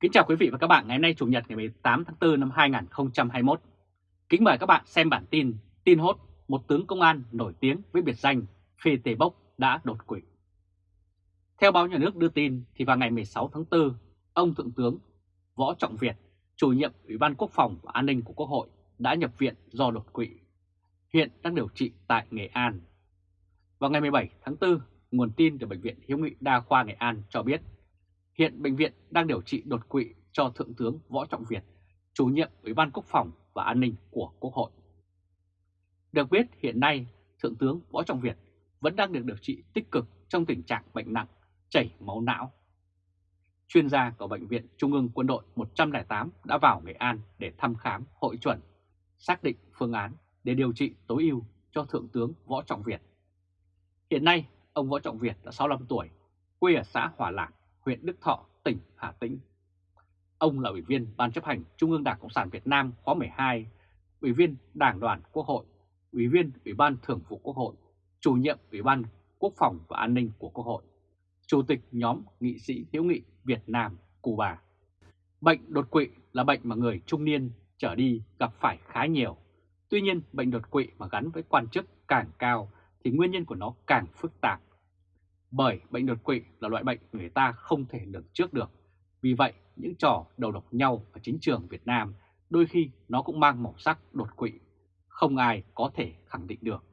Kính chào quý vị và các bạn ngày hôm nay Chủ nhật ngày 18 tháng 4 năm 2021. Kính mời các bạn xem bản tin tin hốt một tướng công an nổi tiếng với biệt danh Phi Tề Bốc đã đột quỵ. Theo báo nhà nước đưa tin thì vào ngày 16 tháng 4, ông Thượng tướng Võ Trọng Việt, chủ nhiệm Ủy ban Quốc phòng và An ninh của Quốc hội đã nhập viện do đột quỵ. Hiện đang điều trị tại Nghệ An. Vào ngày 17 tháng 4, nguồn tin từ Bệnh viện Hiếu nghị Đa khoa Nghệ An cho biết Hiện bệnh viện đang điều trị đột quỵ cho Thượng tướng Võ Trọng Việt, chủ nhiệm Ủy ban Quốc phòng và An ninh của Quốc hội. Được biết hiện nay Thượng tướng Võ Trọng Việt vẫn đang được điều trị tích cực trong tình trạng bệnh nặng, chảy máu não. Chuyên gia của Bệnh viện Trung ương Quân đội 108 đã vào Nghệ An để thăm khám hội chuẩn, xác định phương án để điều trị tối ưu cho Thượng tướng Võ Trọng Việt. Hiện nay, ông Võ Trọng Việt đã 65 tuổi, quê ở xã Hòa Lạc, huyện Đức Thọ, tỉnh Hà Tĩnh. Ông là Ủy viên Ban chấp hành Trung ương Đảng Cộng sản Việt Nam khóa 12, Ủy viên Đảng đoàn Quốc hội, Ủy viên Ủy ban Thường vụ Quốc hội, Chủ nhiệm Ủy ban Quốc phòng và An ninh của Quốc hội, Chủ tịch nhóm nghị sĩ hiếu nghị Việt Nam, Cuba. Bệnh đột quỵ là bệnh mà người trung niên trở đi gặp phải khá nhiều. Tuy nhiên, bệnh đột quỵ mà gắn với quan chức càng cao thì nguyên nhân của nó càng phức tạp bởi bệnh đột quỵ là loại bệnh người ta không thể lường trước được. Vì vậy, những trò đầu độc nhau ở chính trường Việt Nam đôi khi nó cũng mang màu sắc đột quỵ, không ai có thể khẳng định được.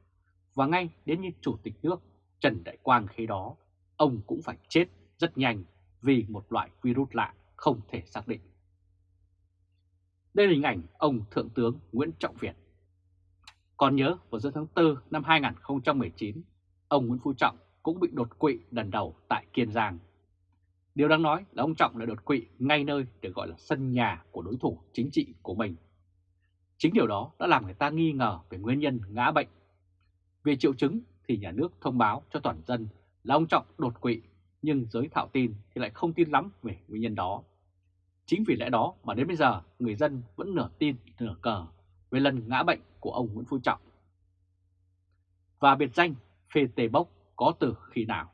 Và ngay đến như Chủ tịch nước Trần Đại Quang khi đó, ông cũng phải chết rất nhanh vì một loại virus lạ không thể xác định. Đây là hình ảnh ông Thượng tướng Nguyễn Trọng Việt. Còn nhớ vào giữa tháng 4 năm 2019, ông Nguyễn Phú Trọng cũng bị đột quỵ lần đầu tại Kiên Giang. Điều đáng nói là ông Trọng đã đột quỵ ngay nơi được gọi là sân nhà của đối thủ chính trị của mình. Chính điều đó đã làm người ta nghi ngờ về nguyên nhân ngã bệnh. Về triệu chứng thì nhà nước thông báo cho toàn dân là ông Trọng đột quỵ, nhưng giới thạo tin thì lại không tin lắm về nguyên nhân đó. Chính vì lẽ đó mà đến bây giờ người dân vẫn nửa tin nửa cờ về lần ngã bệnh của ông Nguyễn Phú Trọng. Và biệt danh phê tề bốc có từ khi nào.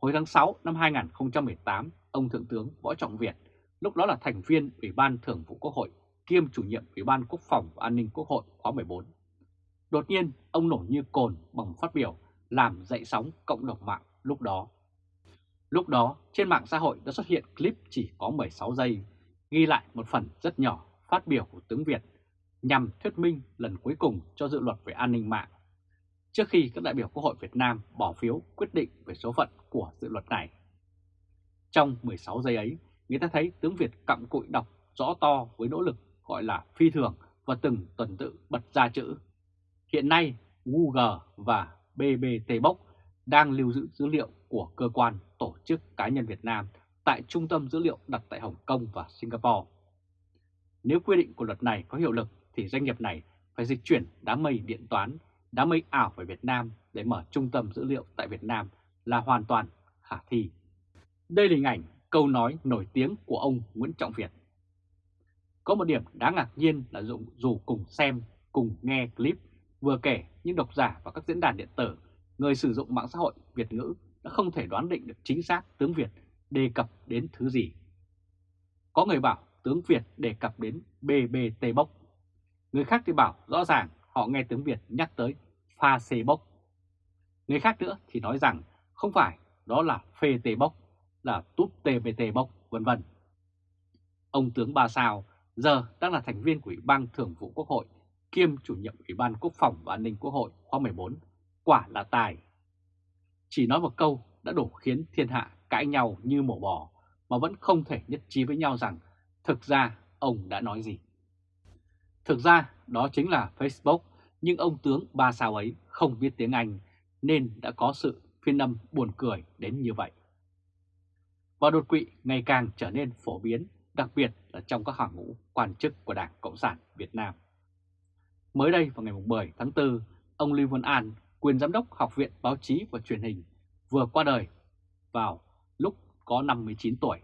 Hồi tháng 6 năm 2018, ông Thượng tướng Võ Trọng Việt, lúc đó là thành viên Ủy ban Thường vụ Quốc hội kiêm chủ nhiệm Ủy ban Quốc phòng và An ninh Quốc hội khóa 14. Đột nhiên, ông nổi như cồn bằng phát biểu làm dậy sóng cộng đồng mạng lúc đó. Lúc đó, trên mạng xã hội đã xuất hiện clip chỉ có 16 giây, ghi lại một phần rất nhỏ phát biểu của tướng Việt nhằm thuyết minh lần cuối cùng cho dự luật về an ninh mạng trước khi các đại biểu Quốc hội Việt Nam bỏ phiếu quyết định về số phận của dự luật này. Trong 16 giây ấy, người ta thấy tướng Việt cặm cụi đọc rõ to với nỗ lực gọi là phi thường và từng tuần tự bật ra chữ. Hiện nay, Google và BBT Box đang lưu giữ dữ liệu của cơ quan, tổ chức cá nhân Việt Nam tại trung tâm dữ liệu đặt tại Hồng Kông và Singapore. Nếu quy định của luật này có hiệu lực thì doanh nghiệp này phải dịch chuyển đám mây điện toán đã mây ảo về Việt Nam để mở trung tâm dữ liệu tại Việt Nam là hoàn toàn khả thi. Đây là hình ảnh câu nói nổi tiếng của ông Nguyễn Trọng Việt. Có một điểm đáng ngạc nhiên là dù, dù cùng xem, cùng nghe clip vừa kể những độc giả và các diễn đàn điện tử, người sử dụng mạng xã hội Việt ngữ đã không thể đoán định được chính xác tướng Việt đề cập đến thứ gì. Có người bảo tướng Việt đề cập đến BBT bốc. Người khác thì bảo rõ ràng họ nghe tiếng Việt nhắc tới pha xê bốc. Người khác nữa thì nói rằng không phải đó là phê tê bốc, là túp tê bê tê bốc, vân vân. Ông tướng Ba Sao giờ đang là thành viên của Ủy ban Thường vụ Quốc hội kiêm chủ nhiệm Ủy ban Quốc phòng và An ninh Quốc hội khóa 14, quả là tài. Chỉ nói một câu đã đủ khiến thiên hạ cãi nhau như mổ bò mà vẫn không thể nhất trí với nhau rằng thực ra ông đã nói gì. Thực ra đó chính là Facebook, nhưng ông tướng ba sao ấy không biết tiếng Anh nên đã có sự phiên âm buồn cười đến như vậy. Và đột quỵ ngày càng trở nên phổ biến, đặc biệt là trong các hàng ngũ quan chức của Đảng Cộng sản Việt Nam. Mới đây vào ngày 10 tháng 4, ông Lưu Văn An, quyền giám đốc Học viện Báo chí và Truyền hình, vừa qua đời vào lúc có 59 tuổi.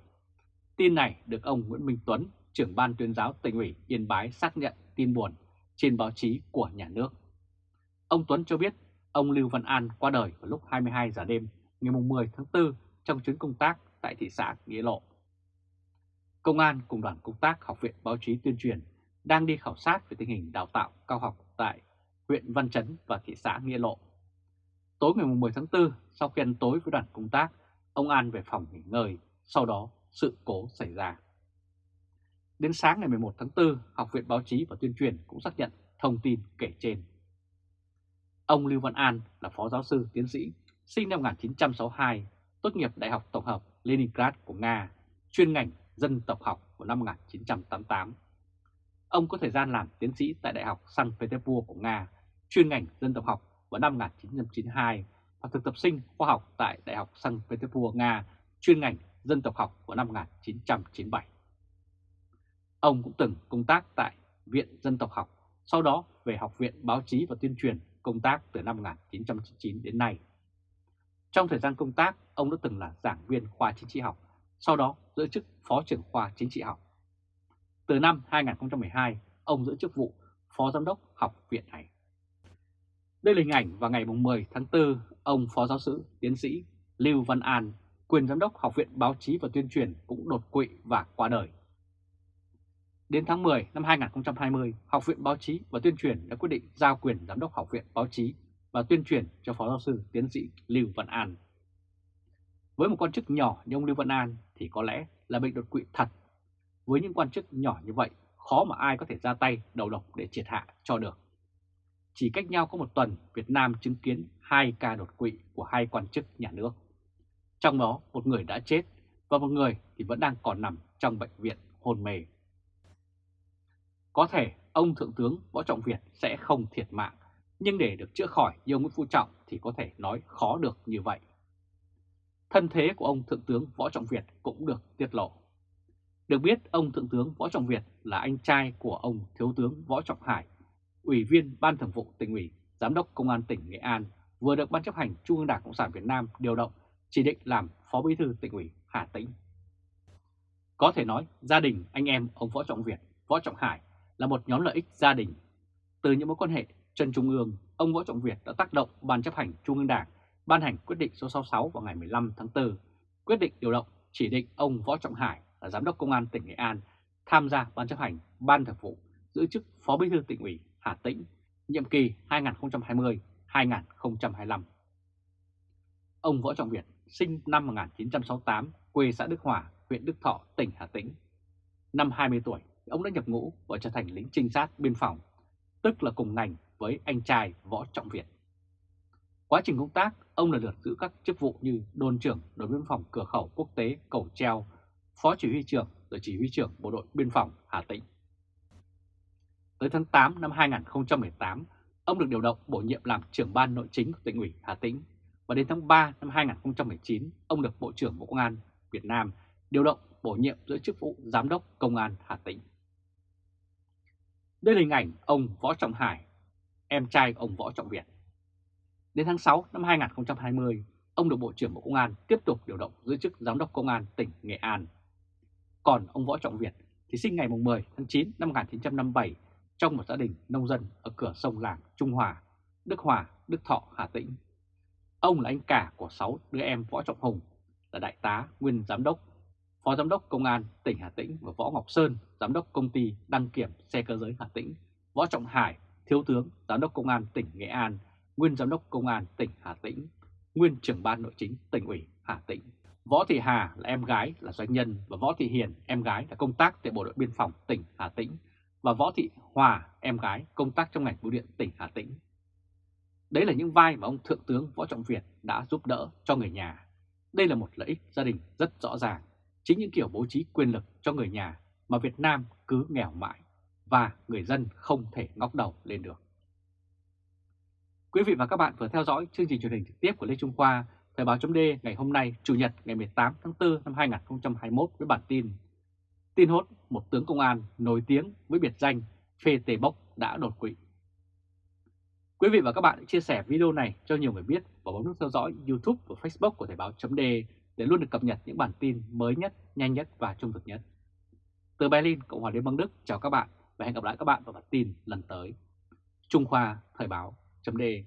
Tin này được ông Nguyễn Minh Tuấn, trưởng ban tuyên giáo tỉnh ủy Yên Bái xác nhận tin buồn trên báo chí của nhà nước. Ông Tuấn cho biết ông Lưu Văn An qua đời vào lúc 22 giờ đêm ngày 10 tháng 4 trong chuyến công tác tại thị xã Nghĩa Lộ. Công an cùng đoàn công tác Học viện Báo chí Tuyên truyền đang đi khảo sát về tình hình đào tạo cao học tại huyện Văn Chấn và thị xã Nghĩa Lộ. Tối ngày 10 tháng 4, sau khi ăn tối với đoàn công tác, ông An về phòng nghỉ ngơi, sau đó sự cố xảy ra. Đến sáng ngày 11 tháng 4, Học viện Báo chí và Tuyên truyền cũng xác nhận thông tin kể trên. Ông Lưu Văn An là phó giáo sư tiến sĩ, sinh năm 1962, tốt nghiệp Đại học Tổng hợp Leningrad của Nga, chuyên ngành dân tộc học vào năm 1988. Ông có thời gian làm tiến sĩ tại Đại học San Petersburg của Nga, chuyên ngành dân tộc học vào năm 1992 và thực tập sinh khoa học tại Đại học San Petersburg, Nga, chuyên ngành dân tộc học vào năm 1997. Ông cũng từng công tác tại Viện Dân tộc học, sau đó về Học viện Báo chí và Tuyên truyền công tác từ năm 1999 đến nay. Trong thời gian công tác, ông đã từng là giảng viên khoa chính trị học, sau đó giữ chức phó trưởng khoa chính trị học. Từ năm 2012, ông giữ chức vụ phó giám đốc học viện này. Đây là hình ảnh vào ngày 10 tháng 4, ông phó giáo sư tiến sĩ Lưu Văn An, quyền giám đốc Học viện Báo chí và Tuyên truyền cũng đột quỵ và qua đời. Đến tháng 10 năm 2020, Học viện Báo chí và Tuyên truyền đã quyết định giao quyền giám đốc Học viện Báo chí và Tuyên truyền cho Phó giáo sư tiến sĩ Lưu Văn An. Với một quan chức nhỏ như ông Lưu Văn An thì có lẽ là bệnh đột quỵ thật. Với những quan chức nhỏ như vậy, khó mà ai có thể ra tay đầu độc để triệt hạ cho được. Chỉ cách nhau có một tuần, Việt Nam chứng kiến hai ca đột quỵ của hai quan chức nhà nước. Trong đó, một người đã chết và một người thì vẫn đang còn nằm trong bệnh viện hôn mê. Có thể ông Thượng tướng Võ Trọng Việt sẽ không thiệt mạng, nhưng để được chữa khỏi như ông Nguyễn Phú Trọng thì có thể nói khó được như vậy. Thân thế của ông Thượng tướng Võ Trọng Việt cũng được tiết lộ. Được biết ông Thượng tướng Võ Trọng Việt là anh trai của ông Thiếu tướng Võ Trọng Hải, Ủy viên Ban Thường vụ tỉnh ủy, Giám đốc Công an tỉnh Nghệ An, vừa được Ban chấp hành Trung ương Đảng Cộng sản Việt Nam điều động chỉ định làm Phó Bí thư tỉnh ủy Hà Tĩnh. Có thể nói gia đình anh em ông Võ Trọng Việt, Võ Trọng Hải là một nhóm lợi ích gia đình. Từ những mối quan hệ chân trung ương, ông Võ Trọng Việt đã tác động Ban chấp hành Trung ương Đảng ban hành quyết định số 66 vào ngày 15 tháng 4, quyết định điều động chỉ định ông Võ Trọng Hải là Giám đốc Công an tỉnh Nghệ An tham gia Ban chấp hành Ban Thường vụ giữ chức Phó Bí thư tỉnh ủy Hà Tĩnh, nhiệm kỳ 2020-2025. Ông Võ Trọng Việt sinh năm 1968, quê xã Đức Hòa, huyện Đức Thọ, tỉnh Hà Tĩnh. Năm 20 tuổi, ông đã nhập ngũ và trở thành lính trinh sát biên phòng, tức là cùng ngành với anh trai Võ Trọng Việt. Quá trình công tác, ông lần lượt giữ các chức vụ như đồn trưởng đồn biên phòng cửa khẩu quốc tế Cầu Treo, phó chỉ huy trưởng rồi chỉ huy trưởng bộ đội biên phòng Hà Tĩnh. Tới tháng 8 năm 2018, ông được điều động bổ nhiệm làm trưởng ban nội chính của tỉnh ủy Hà Tĩnh và đến tháng 3 năm 2019, ông được Bộ trưởng Bộ Công an Việt Nam điều động bổ nhiệm giữ chức vụ Giám đốc Công an Hà Tĩnh. Đây là hình ảnh ông Võ Trọng Hải, em trai ông Võ Trọng Việt. Đến tháng 6 năm 2020, ông được Bộ trưởng Bộ Công an tiếp tục điều động giữ chức Giám đốc Công an tỉnh Nghệ An. Còn ông Võ Trọng Việt thì sinh ngày 10 tháng 9 năm 1957 trong một gia đình nông dân ở cửa sông làng Trung Hòa, Đức Hòa, Đức Thọ, Hà Tĩnh. Ông là anh cả của 6 đứa em Võ Trọng Hùng, là đại tá, nguyên giám đốc, phó giám đốc công an tỉnh Hà Tĩnh và Võ Ngọc Sơn, giám đốc công ty đăng kiểm xe cơ giới Hà Tĩnh, Võ Trọng Hải, thiếu tướng, giám đốc công an tỉnh Nghệ An, nguyên giám đốc công an tỉnh Hà Tĩnh, nguyên trưởng ban nội chính tỉnh ủy Hà Tĩnh. Võ Thị Hà là em gái là doanh nhân và Võ Thị Hiền em gái là công tác tại Bộ đội Biên phòng tỉnh Hà Tĩnh và Võ Thị Hòa em gái công tác trong ngành bưu điện tỉnh Hà Tĩnh. Đấy là những vai mà ông Thượng tướng Võ Trọng Việt đã giúp đỡ cho người nhà. Đây là một lợi ích gia đình rất rõ ràng. Chính những kiểu bố trí quyền lực cho người nhà mà Việt Nam cứ nghèo mãi và người dân không thể ngóc đầu lên được. Quý vị và các bạn vừa theo dõi chương trình truyền hình trực tiếp của Lê Trung Khoa, Thời báo chấm ngày hôm nay, Chủ nhật ngày 18 tháng 4 năm 2021 với bản tin Tin hốt một tướng công an nổi tiếng với biệt danh Phê Tề Bốc đã đột quỵ. Quý vị và các bạn chia sẻ video này cho nhiều người biết và bấm nút theo dõi YouTube và Facebook của Thời báo chấm để để luôn được cập nhật những bản tin mới nhất, nhanh nhất và trung thực nhất. Từ Berlin, Cộng hòa Liên bang Đức, chào các bạn và hẹn gặp lại các bạn vào bản tin lần tới. Trung Khoa Thời báo.de